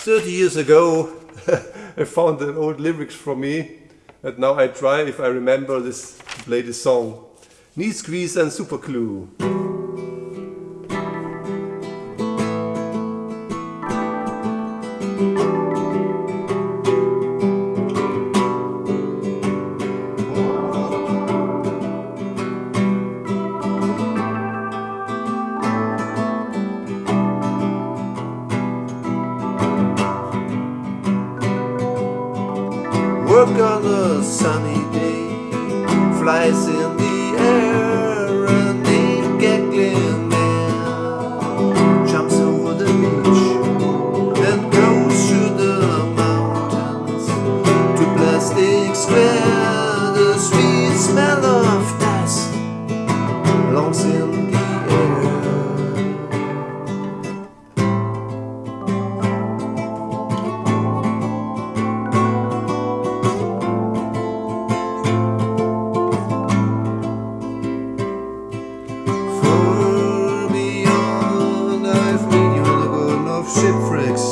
30 years ago I found an old lyrics from me and now I try if I remember this this song. Knee squeeze and super glue. Work on a sunny day, flies in the shipwrecks.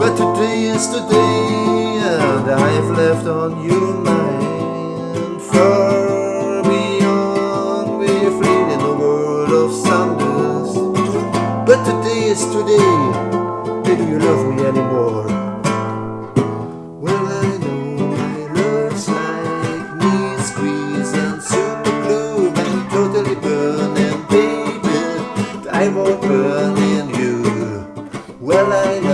But today is the day, and I've left on your mind. Far beyond, we're freed in the world of thunders. But today is today, do you love me anymore? Well, I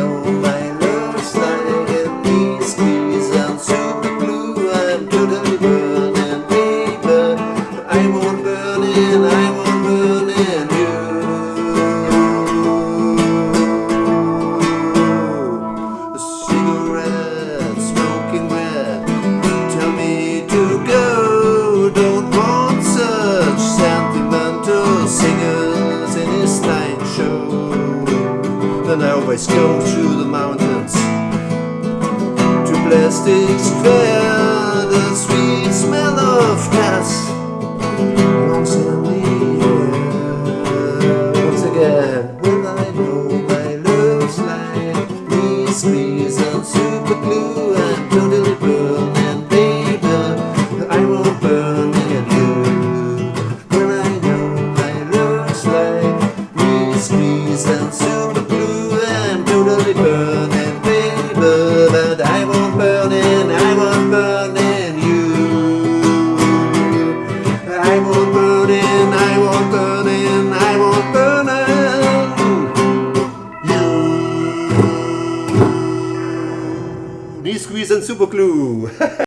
I always go through the mountains to Plastic Square. The sweet smell of gas longs in the air. Once again, when I know my love's like me squeeze and super glue and totally and baby, I won't burn in you. When I know my love's like me squeeze and super glue squeeze and super glue.